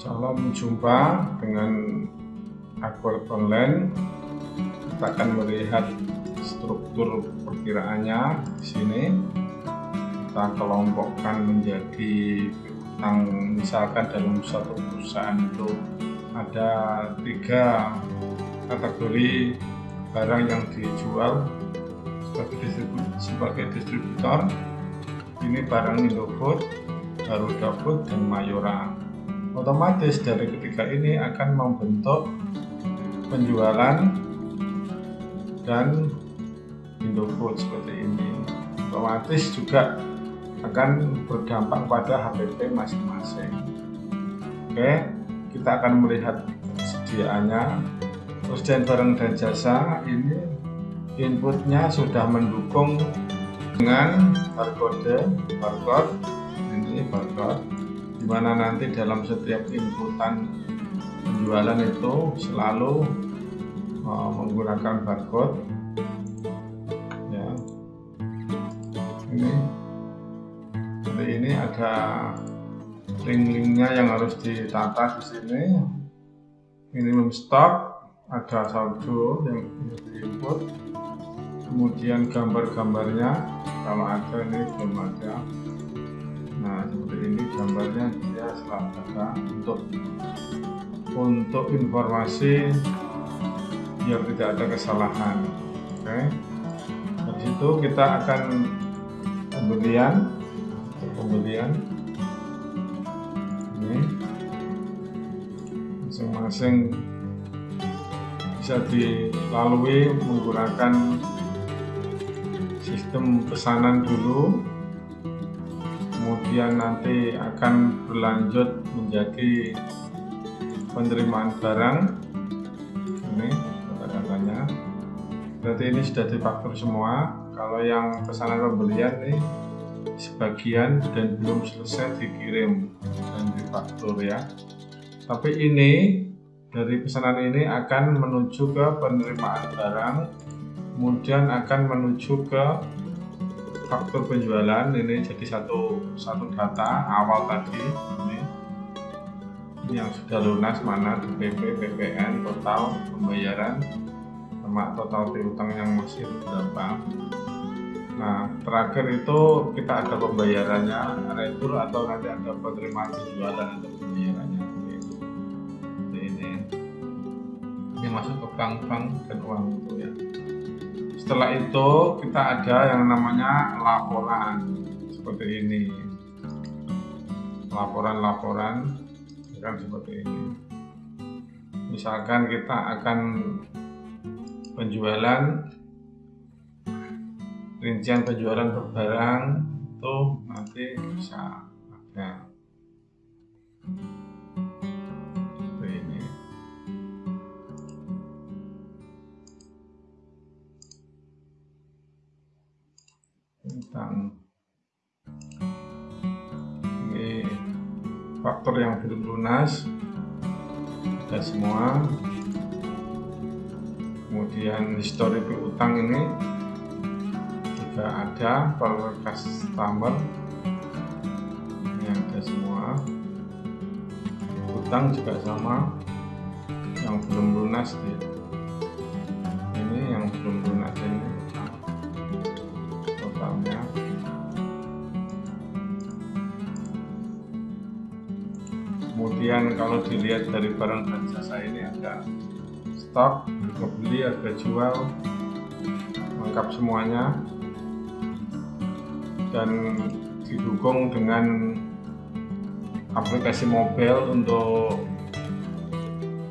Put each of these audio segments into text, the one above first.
Salam jumpa dengan Aqua online. Kita akan melihat struktur perkiraannya di sini. Kita kelompokkan menjadi utang misalkan dalam satu perusahaan itu ada tiga kategori barang yang dijual sebagai distributor, sebagai distributor ini barang Indofood, Garuda Food, dan Mayora otomatis dari ketiga ini akan membentuk penjualan dan Indofood seperti ini. Otomatis juga akan berdampak pada HPP masing-masing. Oke kita akan melihat sediaannya. Dan barang dan jasa ini inputnya sudah mendukung dengan barcode barcode ini barcode di mana nanti dalam setiap inputan penjualan itu selalu uh, menggunakan barcode. Ya. Ini. Seperti ini ada link-linknya yang harus ditata di sini. Minimum stok ada saldo yang diinput. Kemudian gambar-gambarnya kalau ada ini belum ada nah seperti ini gambarnya dia selalu ada untuk untuk informasi biar tidak ada kesalahan. Oke. Okay. dari situ kita akan pembelian pembelian. Ini. Masing-masing bisa dilalui menggunakan sistem pesanan dulu kemudian nanti akan berlanjut menjadi penerimaan barang. Ini kata-katanya berarti ini sudah difaktur semua. Kalau yang pesanan pembelian nih sebagian dan belum selesai dikirim dan difaktur ya. Tapi ini dari pesanan ini akan menuju ke penerimaan barang kemudian akan menuju ke faktur penjualan ini jadi satu satu data awal tadi ini, ini yang sudah lunas mana DPP, PPN, total pembayaran sama total piutang yang masih berapa. Nah terakhir itu kita ada pembayarannya retur atau nanti ada penerimaan penjualan atau pembayarannya. Yang masuk ke bank-bank dan uang itu ya setelah itu kita ada yang namanya laporan seperti ini. Laporan-laporan kan seperti ini. Misalkan kita akan penjualan rincian penjualan per barang itu nanti bisa ada tentang ini faktor yang belum lunas ada semua. Kemudian histori piutang ini juga ada per customer ini ada semua. Utang juga sama yang belum lunas ini yang belum lunas ini kemudian kalau dilihat dari barang dan jasa ini ada stok harga beli harga jual lengkap semuanya. Dan didukung dengan aplikasi mobile untuk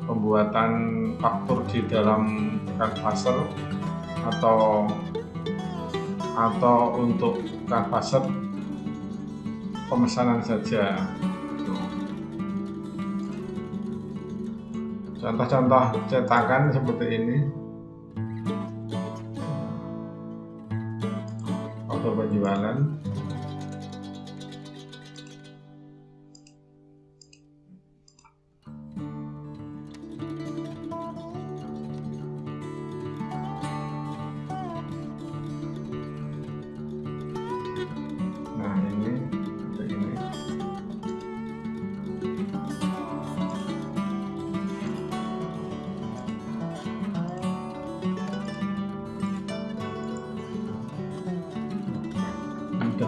pembuatan faktur di dalam Canvaser atau atau untuk Canvaser pemesanan saja contoh-contoh cetakan seperti ini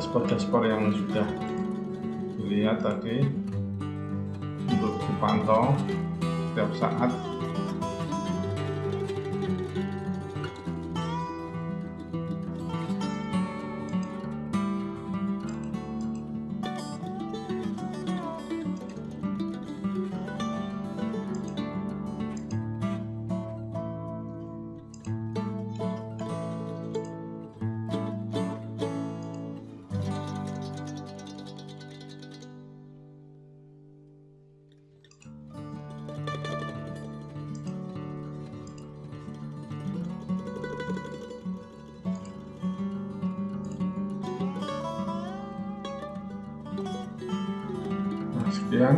dashboard-dashboard yang sudah dilihat tadi untuk dipantau setiap saat Nah, sekian